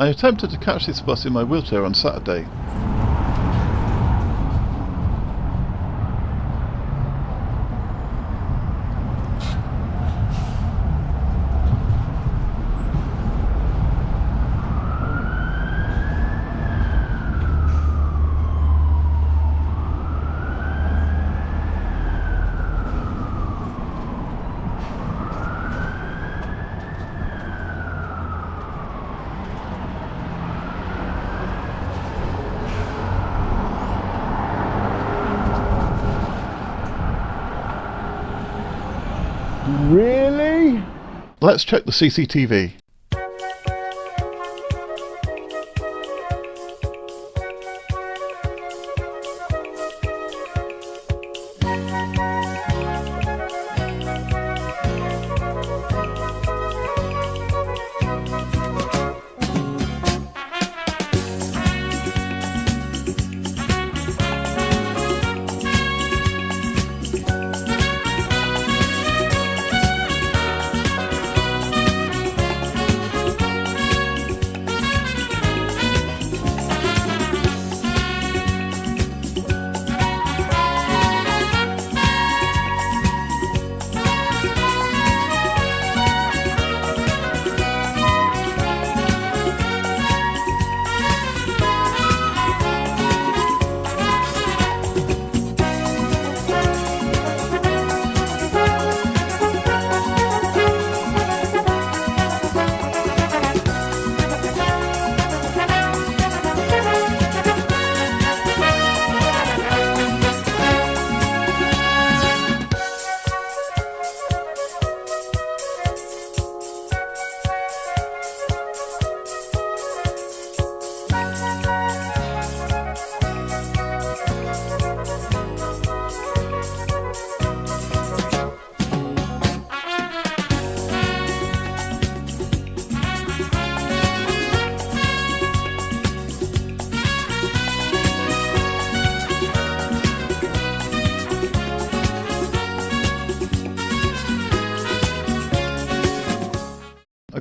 I attempted to catch this bus in my wheelchair on Saturday. Really? Let's check the CCTV.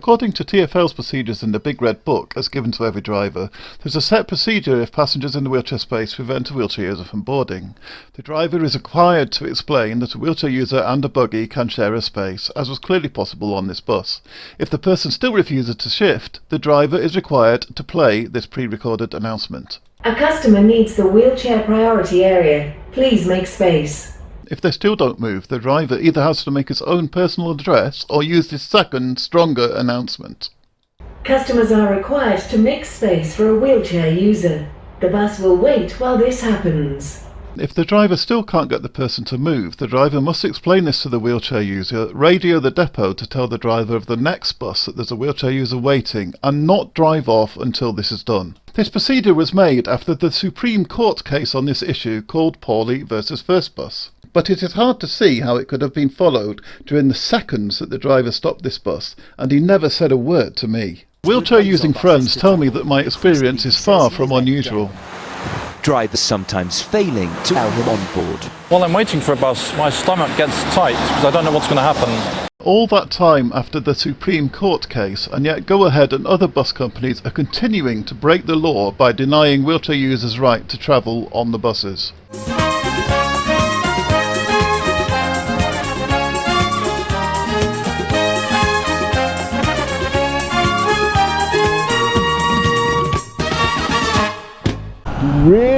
According to TfL's procedures in the Big Red Book, as given to every driver, there's a set procedure if passengers in the wheelchair space prevent a wheelchair user from boarding. The driver is required to explain that a wheelchair user and a buggy can share a space, as was clearly possible on this bus. If the person still refuses to shift, the driver is required to play this pre-recorded announcement. A customer needs the wheelchair priority area. Please make space. If they still don't move, the driver either has to make his own personal address or use his second, stronger announcement. Customers are required to make space for a wheelchair user. The bus will wait while this happens. If the driver still can't get the person to move, the driver must explain this to the wheelchair user, radio the depot to tell the driver of the next bus that there's a wheelchair user waiting, and not drive off until this is done. This procedure was made after the Supreme Court case on this issue called Paulley versus First Bus but it is hard to see how it could have been followed during the seconds that the driver stopped this bus, and he never said a word to me. Wheelchair using friends tell me that my experience is far from unusual. Drivers sometimes failing to allow him on board. While I'm waiting for a bus, my stomach gets tight because I don't know what's going to happen. All that time after the Supreme Court case, and yet Go Ahead and other bus companies are continuing to break the law by denying wheelchair users right to travel on the buses. Really?